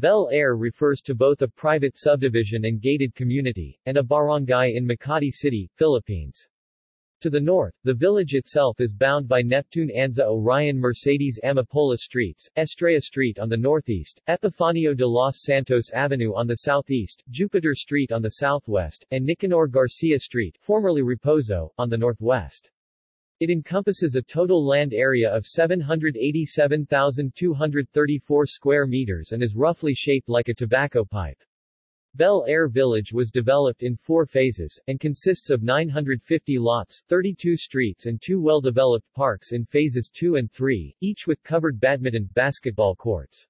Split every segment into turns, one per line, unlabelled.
Bel Air refers to both a private subdivision and gated community, and a barangay in Makati City, Philippines. To the north, the village itself is bound by Neptune Anza Orion Mercedes Amapola Streets, Estrella Street on the northeast, Epifanio de los Santos Avenue on the southeast, Jupiter Street on the southwest, and Nicanor Garcia Street formerly Reposo, on the northwest. It encompasses a total land area of 787,234 square meters and is roughly shaped like a tobacco pipe. Bel Air Village was developed in four phases, and consists of 950 lots, 32 streets and two well-developed parks in phases 2 and 3, each with covered badminton, basketball courts.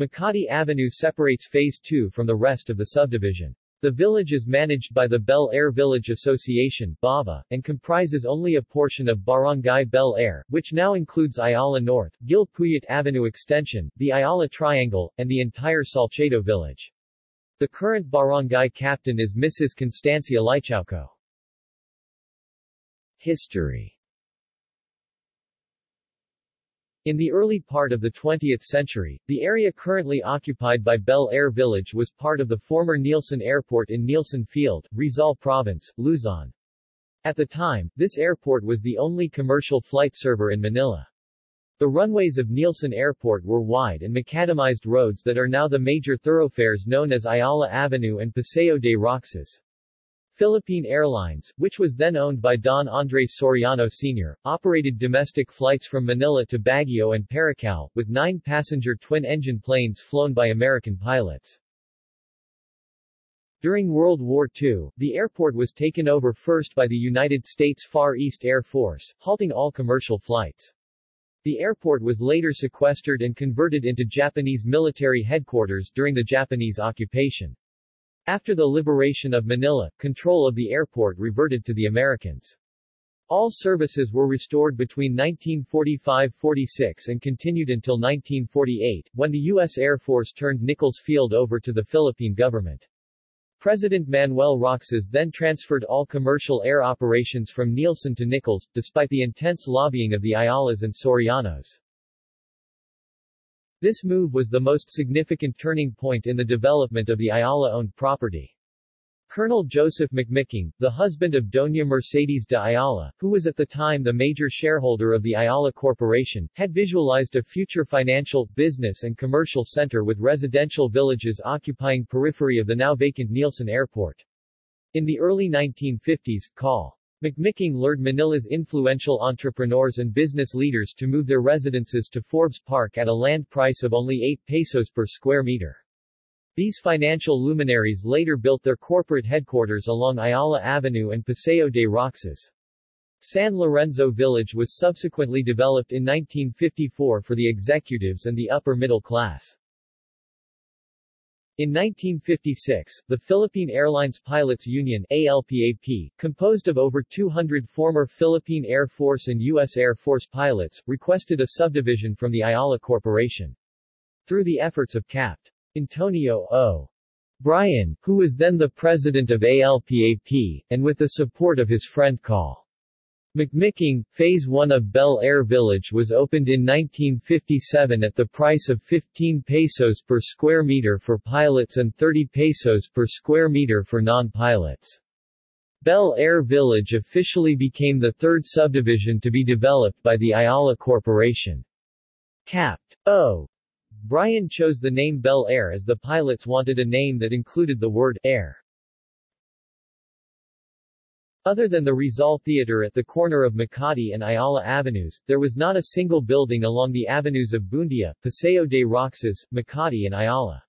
Makati Avenue separates Phase 2 from the rest of the subdivision. The village is managed by the Bel Air Village Association BAVA, and comprises only a portion of Barangay Bel Air, which now includes Ayala North, Gil Puyat Avenue Extension, the Ayala Triangle, and the entire Salcedo village. The current barangay captain is Mrs. Constancia Lichauco. History In the early part of the 20th century, the area currently occupied by Bel Air Village was part of the former Nielson Airport in Nielson Field, Rizal Province, Luzon. At the time, this airport was the only commercial flight server in Manila. The runways of Nielson Airport were wide and macadamized roads that are now the major thoroughfares known as Ayala Avenue and Paseo de Roxas. Philippine Airlines, which was then owned by Don Andres Soriano Sr., operated domestic flights from Manila to Baguio and Paracale, with nine passenger twin-engine planes flown by American pilots. During World War II, the airport was taken over first by the United States Far East Air Force, halting all commercial flights. The airport was later sequestered and converted into Japanese military headquarters during the Japanese occupation. After the liberation of Manila, control of the airport reverted to the Americans. All services were restored between 1945-46 and continued until 1948, when the U.S. Air Force turned Nichols Field over to the Philippine government. President Manuel Roxas then transferred all commercial air operations from Nielson to Nichols, despite the intense lobbying of the Ayalas and Sorianos. This move was the most significant turning point in the development of the Ayala-owned property. Colonel Joseph McMicking, the husband of Doña Mercedes de Ayala, who was at the time the major shareholder of the Ayala Corporation, had visualized a future financial, business and commercial center with residential villages occupying periphery of the now vacant Nielson Airport. In the early 1950s, Col. McMicking lured Manila's influential entrepreneurs and business leaders to move their residences to Forbes Park at a land price of only 8 pesos per square meter. These financial luminaries later built their corporate headquarters along Ayala Avenue and Paseo de Roxas. San Lorenzo Village was subsequently developed in 1954 for the executives and the upper middle class. In 1956, the Philippine Airlines Pilots Union ALPAP, composed of over 200 former Philippine Air Force and U.S. Air Force pilots, requested a subdivision from the Ayala Corporation. Through the efforts of Capt. Antonio O. Bryan, who was then the president of ALPAP, and with the support of his friend Col. McMicking, Phase 1 of Bel Air Village was opened in 1957 at the price of 15 pesos per square meter for pilots and 30 pesos per square meter for non-pilots. Bel Air Village officially became the third subdivision to be developed by the Ayala Corporation. Capt. O. Bryan chose the name Bel Air as the pilots wanted a name that included the word air. Other than the Rizal Theater at the corner of Makati and Ayala Avenues, there was not a single building along the avenues of Buendia, Paseo de Roxas, Makati and Ayala.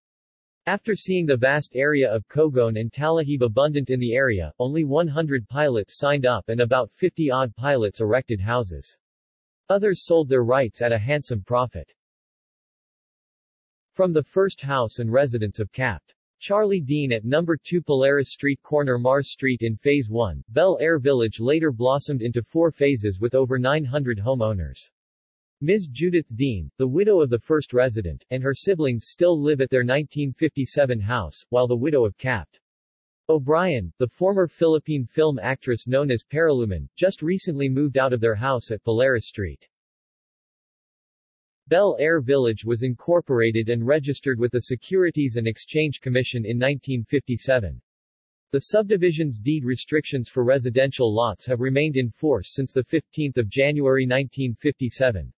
After seeing the vast area of Kogon and Talahib abundant in the area, only 100 pilots signed up and about 50-odd pilots erected houses. Others sold their rights at a handsome profit. From the first house and residence of Capt. Charlie Dean at No. 2 Polaris Street corner Mars Street in Phase 1, Bel Air Village later blossomed into four phases with over 900 homeowners. Ms. Judith Dean, the widow of the first resident, and her siblings still live at their 1957 house, while the widow of Capt. O'Brien, the former Philippine film actress known as Paralumen, just recently moved out of their house at Polaris Street. Bel Air Village was incorporated and registered with the Securities and Exchange Commission in 1957. The subdivision's deed restrictions for residential lots have remained in force since 15 January 1957.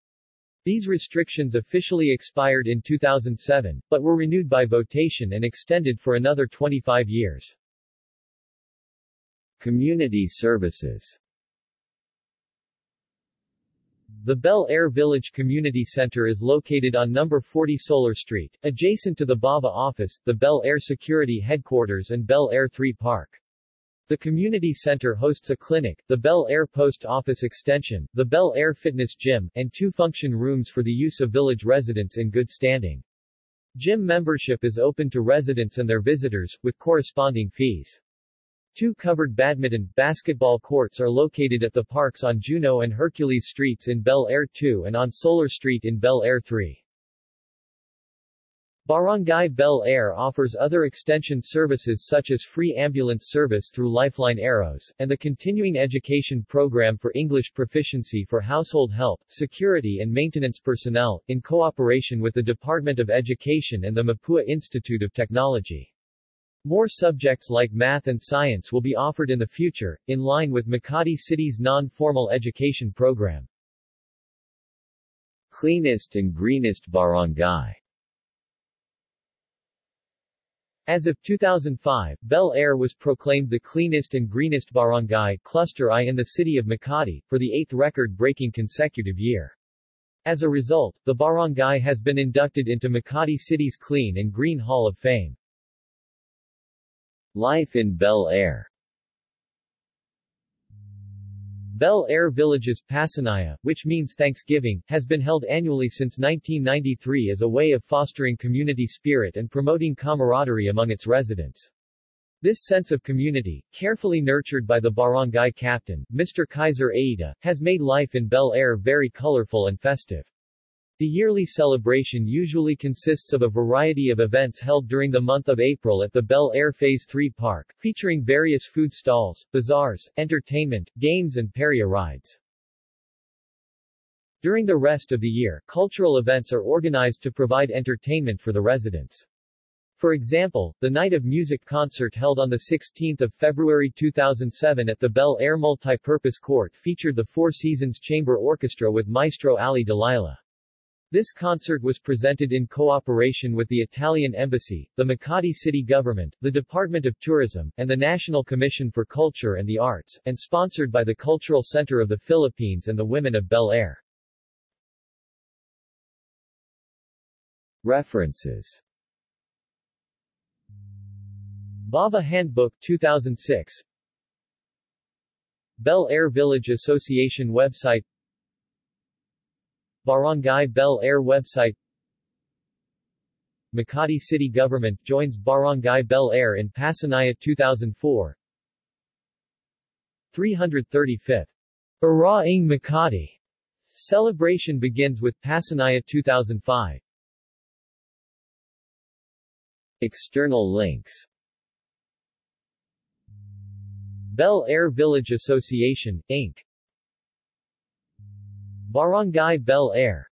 These restrictions officially expired in 2007, but were renewed by votation and extended for another 25 years. Community services the Bel Air Village Community Center is located on number 40 Solar Street, adjacent to the BAVA office, the Bel Air Security Headquarters and Bel Air 3 Park. The community center hosts a clinic, the Bel Air Post Office Extension, the Bel Air Fitness Gym, and two function rooms for the use of village residents in good standing. Gym membership is open to residents and their visitors, with corresponding fees. Two covered badminton, basketball courts are located at the parks on Juno and Hercules Streets in Bel Air 2 and on Solar Street in Bel Air 3. Barangay Bel Air offers other extension services such as free ambulance service through Lifeline Arrows, and the continuing education program for English proficiency for household help, security and maintenance personnel, in cooperation with the Department of Education and the Mapua Institute of Technology. More subjects like math and science will be offered in the future, in line with Makati City's non-formal education program. Cleanest and greenest barangay As of 2005, Bel Air was proclaimed the cleanest and greenest barangay cluster I in the city of Makati, for the eighth record-breaking consecutive year. As a result, the barangay has been inducted into Makati City's Clean and Green Hall of Fame. Life in Bel Air Bel Air Village's Pasanaya, which means Thanksgiving, has been held annually since 1993 as a way of fostering community spirit and promoting camaraderie among its residents. This sense of community, carefully nurtured by the barangay captain, Mr. Kaiser Aida, has made life in Bel Air very colorful and festive. The yearly celebration usually consists of a variety of events held during the month of April at the Bel Air Phase 3 Park, featuring various food stalls, bazaars, entertainment, games and peria rides. During the rest of the year, cultural events are organized to provide entertainment for the residents. For example, the Night of Music concert held on 16 February 2007 at the Bel Air Multipurpose Court featured the Four Seasons Chamber Orchestra with Maestro Ali Dalila. This concert was presented in cooperation with the Italian Embassy, the Makati City Government, the Department of Tourism, and the National Commission for Culture and the Arts, and sponsored by the Cultural Center of the Philippines and the Women of Bel Air. References Bava Handbook 2006 Bel Air Village Association website Barangay Bel Air website. Makati City Government joins Barangay Bel Air in Pasanaya 2004 335th Araw ng Makati. Celebration begins with Pasanaya 2005 External links. Bel Air Village Association, Inc. Barangay Bel Air